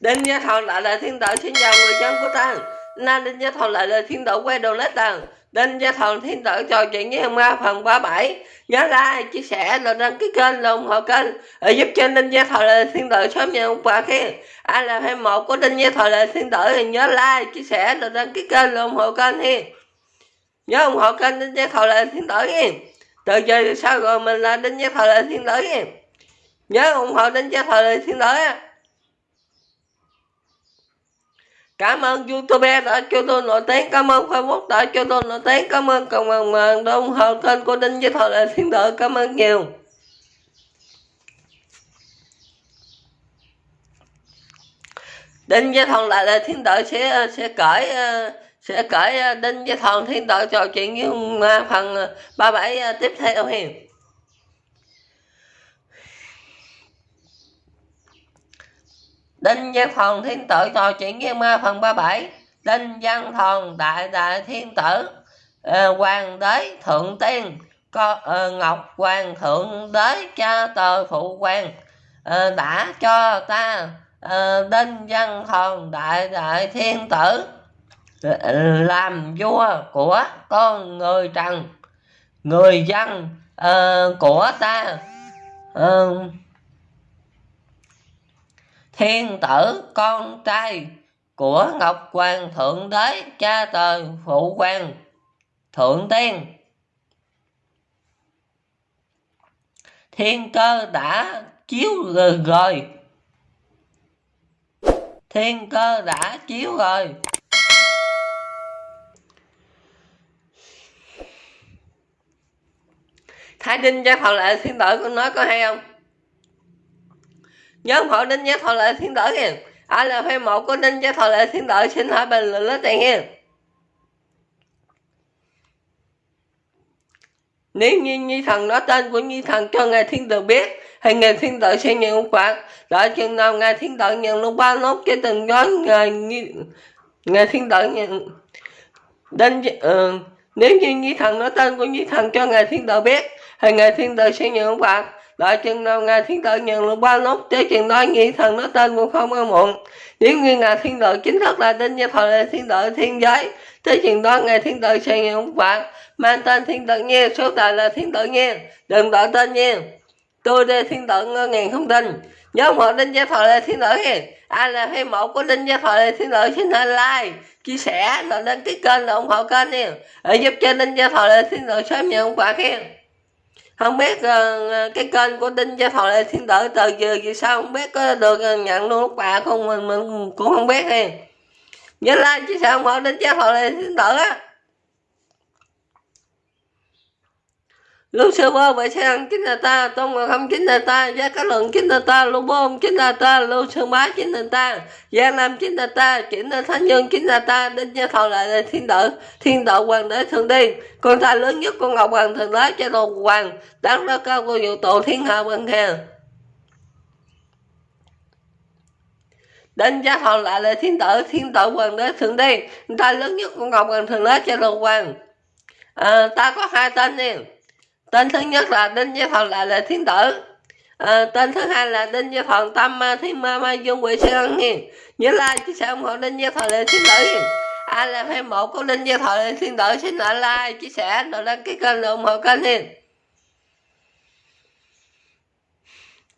đinh gia thọ lại là thiên tử xin chào người dân của ta. Na đinh gia thọ lại là thiên tử quay đầu lết tầng đinh gia thọ thiên tử trò chuyện với ma phần 37 ờ, ờ, nhớ like chia sẻ rồi đăng ký kênh là ủng hộ kênh để giúp cho đinh gia thọ là thiên tử sớm nhận quà bà ai là fan một của đinh gia thọ là thiên tử thì nhớ like, chia sẻ rồi đăng ký kênh là ủng hộ kênh hi nhớ ủng hộ kênh đinh gia thọ là thiên tử hi từ giờ sau rồi mình là đinh gia thọ là thiên tử hi nhớ ủng hộ đinh gia thọ là thiên tử á cảm ơn youtube đã cho tôi nổi tiếng. Cảm ơn facebook đã cho tôi nổi tiếng. Cảm ơn cộng đồng đã ủng hộ kênh của đinh với thời đại thiên tử cảm ơn nhiều. Đinh với thần lại là thiên tử sẽ sẽ cởi ờ, sẽ cởi ờ, đinh với thần thiên tử trò chuyện với ờ, phần ba bảy tiếp theo hiền. Đinh Văn Thần Thiên Tử trò chuyện với ma phần 37 Đinh Văn Thần Đại Đại Thiên Tử uh, Hoàng đế Thượng Tiên Co, uh, Ngọc Hoàng Thượng đế cha tờ phụ hoàng uh, đã cho ta uh, Đinh Văn Thần Đại Đại Thiên Tử uh, làm vua của con người Trần người dân uh, của ta uh, thiên tử, con trai của ngọc hoàng thượng đế, cha trời phụ hoàng thượng tiên. Thiên cơ đã chiếu rồi. Thiên cơ đã chiếu rồi. Thái đinh cho thọ lệ thiên tử, con nói có hay không? Nhớ ủng hộ đinh giác thọ lệ thiên tử kìa. Ai là fan một của đinh giác thọ lệ thiên tử xin hỏi bình luận lên tiền nha nếu như nhi thần nói tên của nhi thần cho ngài thiên tử biết thì ngài thiên tử sẽ nhận ông phạt đợi chừng nào ngài thiên tử nhận lúc ba nốt cho từng gói ngài ngài thiên tử nhận. Đinh uh, nếu như nhi thần nói tên của nhi thần cho ngài thiên tử biết thì ngài thiên tử sẽ nhận ông phạt đợi chừng nào ngài thiên tử nhận được ba nốt chế chừng đó, nghĩ thần nó tên cũng không có muộn. Nếu như ngài thiên tử chính thức là tên như thời là thiên tử thiên giới, thế chừng đó ngài thiên tử sẽ nhận ông phạt mang tên thiên tử nhiên số tài là thiên tử nhiên đừng đổi tên nhiên tôi đây thiên tử ngơ ngàn không tin. Nhớ một đinh gia thọ là thiên tử hiền ai là hay mẫu của đinh gia thọ là thiên tử xin hãy like, chia sẻ, rồi đăng ký kênh là ủng hộ kênh nha. Để giúp cho đinh gia thọ là thiên tử sớm nhận quả phạt không biết uh, cái kênh của đinh gia thọ lê thiên tử từ giờ vì sao không biết có được ờ, nhận luôn lúc bà không mình, mình cũng không biết nè nhớ like chứ sao không đinh gia thọ lê thiên tử á. Lúc sơ bơ bởi xe ăn chính là ta tôn ngọc không chính là ta giá cá luận chính là ta lô bôn chính là ta lưu sơn bá chính là ta giang nam chính là ta chính là thánh nhân chính là ta đinh gia thọ lại là thiên tử thiên tử hoàng đế thượng đi con trai lớn nhất con ngọc hoàng thượng đế cho đồ hoàng đáng đó cao của vũ tổ thiên hạ vân khe đinh gia thọ lại là thiên tử thiên tử hoàng đế thượng đi con trai lớn nhất con ngọc hoàng thượng đế cho đồ hoàng. À, ta có hai tên nè tên thứ nhất là đinh gia thần là là thiên tử. À, tên thứ hai là đinh gia thần tâm ma thiên ma ma dung quỷ sẽ ân hiền. Nhớ like chia sẻ ủng hộ đinh với thần là thiên tử ai là fan một của đinh với thần là thiên tử. Xin lại like chia sẻ rồi đăng ký kênh ủng hộ kênh hiền.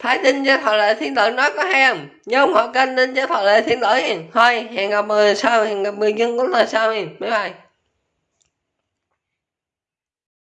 Thái Đinh với Thọ Lệ Thiên Tử nói có hay không? Nhớ ủng hộ kênh Đinh với Thọ Lệ Thiên Tử hiền. Thôi, hẹn gặp người sau, hẹn gặp người dân của là sau hiền. Bye bye.